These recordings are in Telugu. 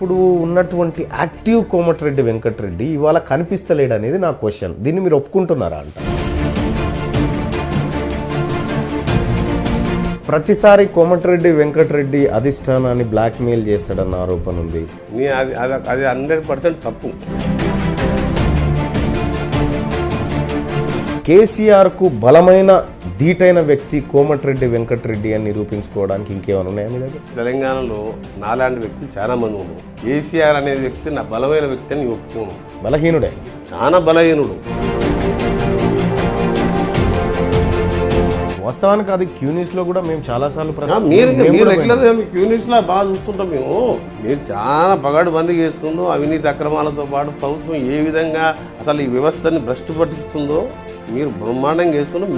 ఇప్పుడు ఉన్నటువంటి యాక్టివ్ కోమటిరెడ్డి వెంకటరెడ్డి ఇవాళ కనిపిస్తలేడు అనేది నా క్వశ్చన్. దీన్ని మీరు ఒప్పుకుంటున్నారా అంట? ప్రతిసారి కోమటిరెడ్డి వెంకటరెడ్డి అధిష్టానాన్ని బ్లాక్మెయిల్ చేస్తాడన్న ఆరోపణ ఉంది. అది అది అది హండ్రెడ్ పర్సెంట్ తప్పు. కేసీఆర్కు బలమైన ధీటైన వ్యక్తి కోమటిరెడ్డి వెంకటరెడ్డి అని నిరూపించుకోవడానికి ఇంకేమైనా ఉన్నాయా మీ దగ్గర? తెలంగాణలో నాలాంటి వ్యక్తులు చాలా మంది ఉన్నారు. కేసీఆర్ అనే వ్యక్తి నా బలమైన వ్యక్తి అని ఒప్పుకోను. బలహీనుడే. చాలా బలహీనుడు. వాస్తవానికి అది క్యూ న్యూస్లో కూడా మేము చాలాసార్లు ఆ, ప్రశ్న- మీరు మీరు మీ యూనిట్స్లో బాగా చూస్తుంటాం మేము. మీరు చాలా పగాడు బందీ చేస్తుందో అవినీతి అక్రమాలతో పాటు ప్రభుత్వం ఏ విధంగా అసలు ఈ వ్యవస్థని భ్రష్టు పట్టిస్తుందో మీరు బ్రహ్మాండంగా చేస్తున్నాం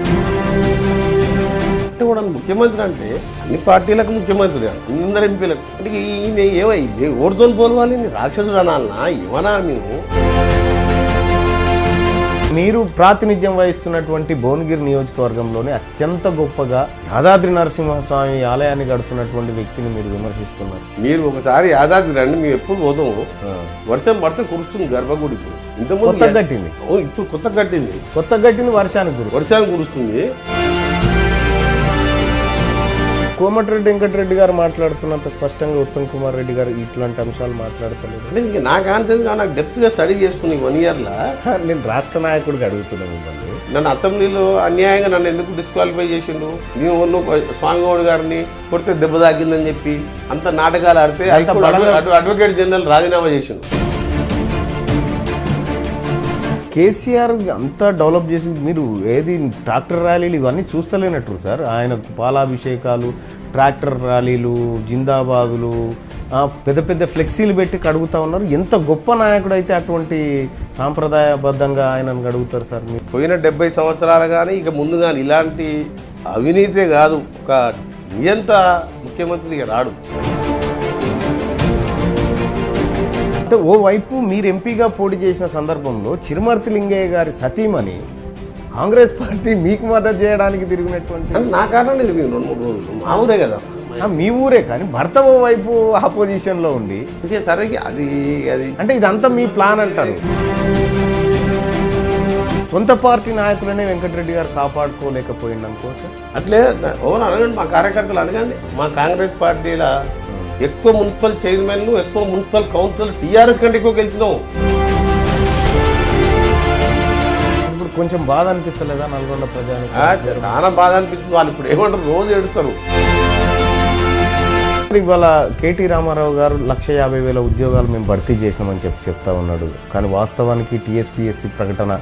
కూడా ముఖ్యమంత్రి అంటే అన్ని పార్టీలకు ముఖ్యమంత్రి అందరు ఎంపీలకు. అంటే ఈయన ఏమైంది ఓడితో పోలవాలి రాక్షసుడు అనాలనా ఏమన్నా నేను మీరు ప్రాతినిధ్యం వహిస్తున్నటువంటి భువనగిరి నియోజకవర్గంలోనే అత్యంత గొప్పగా యాదాద్రి నరసింహస్వామి ఆలయాన్ని గడుపుతున్నటువంటి వ్యక్తిని మీరు విమర్శిస్తున్నారు. మీరు ఒకసారి యాదాద్రి రండి మేము ఎప్పుడు పోతాము వర్షం పడితే కురుస్తుంది గర్భగుడికి ఇంతకుముందు కొత్తగా కట్టింది. ఓ, ఇప్పుడు కొత్త కట్టింది. కొత్త కట్టింది వర్షానికి వర్షాలు కురుస్తుంది. కోమటిరెడ్డి వెంకటరెడ్డి గారు మాట్లాడుతున్నంత స్పష్టంగా ఉత్తమ్ కుమార్ రెడ్డి గారు ఇట్లాంటి అంశాలు మాట్లాడతలేదు. అంటే ఇక నాకు ఆన్సర్ నాకు డెప్త్గా స్టడీ చేసుకుని వన్ ఇయర్లో నేను రాష్ట్ర నాయకుడికి అడుగుతున్నాను మిమ్మల్ని. నన్ను అసెంబ్లీలో అన్యాయంగా నన్ను ఎందుకు డిస్క్వాలిఫై చేసిండు? నేను ఉన్న స్వామిగౌడ్ గారిని కొడితే దెబ్బ తాకిందని చెప్పి అంత నాటకాలు ఆడితే అడ్వకేట్ జనరల్ రాజీనామా చేసిండు. కేసీఆర్ అంతా డెవలప్ చేసి మీరు ఏది ట్రాక్టర్ ర్యాలీలు ఇవన్నీ చూస్తలేనట్టు సార్. ఆయన పాలాభిషేకాలు ట్రాక్టర్ ర్యాలీలు జిందాబాదులు పెద్ద పెద్ద ఫ్లెక్సీలు పెట్టి కడుగుతా ఉన్నారు. ఎంత గొప్ప నాయకుడు అయితే అటువంటి సాంప్రదాయబద్ధంగా ఆయనను గడుగుతారు సార్ మీరు? పోయిన డెబ్బై సంవత్సరాలు కానీ ఇక ముందు కానీ ఇలాంటి అవినీతే కాదు. ఒక నియంత ముఖ్యమంత్రి రాడు. అంటే ఓవైపు మీరు ఎంపీగా పోటీ చేసిన సందర్భంలో చిరుమర్తి లింగయ్య గారి సతీమణి కాంగ్రెస్ పార్టీ మీకు మద్దతు చేయడానికి తిరిగినటువంటి నా కారణం ఇది రెండు మూడు రోజులు. మా ఊరే కదా. మీ ఊరే కానీ భర్త ఓవైపు ఆపోజిషన్లో ఉండి ఇక సరే అది అది. అంటే ఇదంతా మీ ప్లాన్ అంటారు. సొంత పార్టీ నాయకులనే వెంకటరెడ్డి గారు కాపాడుకోలేకపోయింది అనుకోవచ్చు? అట్లే ఓన్ అడగండి మా కార్యకర్తలు అడగండి. మా కాంగ్రెస్ పార్టీల ఎక్కువ మున్సిపల్ చైర్మన్లు ఎక్కువ మున్సిపల్ కౌన్సిల్ టీఆర్ఎస్ కంటే ఎక్కువ గెలిచినావు ఇప్పుడు కొంచెం బాధ అనిపిస్తలేదా నల్గొండ ప్రజానికి? చాలా బాధ అనిపిస్తుంది. వాళ్ళు ఇప్పుడు ఏమంటారు? రోజు ఎడుతారు ఇవాళ కేటీ రామారావు గారు లక్ష యాభై వేల ఉద్యోగాలు మేము భర్తీ చేసినామని చెప్పి చెప్తా ఉన్నాడు. కానీ వాస్తవానికి టీఎస్పీఎస్సీ ప్రకటన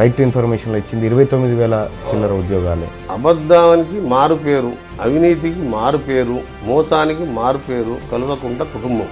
రైట్ టు ఇన్ఫర్మేషన్లో ఇచ్చింది ఇరవై తొమ్మిది వేల చిల్లర ఉద్యోగాలే. అబద్ధానికి మారు పేరు అవినీతికి మారు పేరు మోసానికి మారు పేరు కలువకుంట కుటుంబం.